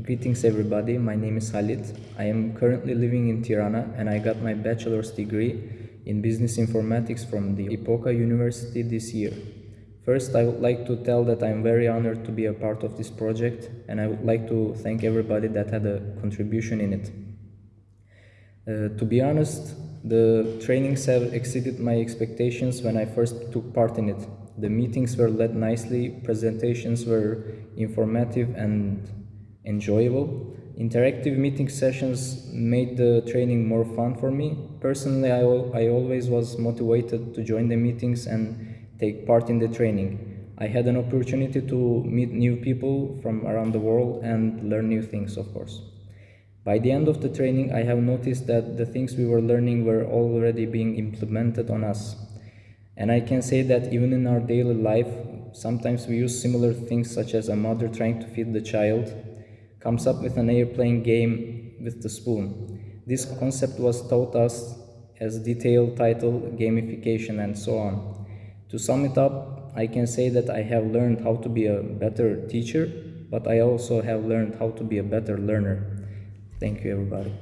Greetings everybody, my name is Halit. I am currently living in Tirana and I got my bachelor's degree in business informatics from the Epoka University this year. First, I would like to tell that I'm very honored to be a part of this project and I would like to thank everybody that had a contribution in it. Uh, to be honest, the trainings have exceeded my expectations when I first took part in it. The meetings were led nicely, presentations were informative and enjoyable. Interactive meeting sessions made the training more fun for me. Personally, I, I always was motivated to join the meetings and take part in the training. I had an opportunity to meet new people from around the world and learn new things, of course. By the end of the training, I have noticed that the things we were learning were already being implemented on us. And I can say that even in our daily life, sometimes we use similar things such as a mother trying to feed the child comes up with an airplane game with the spoon. This concept was taught us as detailed title, gamification, and so on. To sum it up, I can say that I have learned how to be a better teacher, but I also have learned how to be a better learner. Thank you, everybody.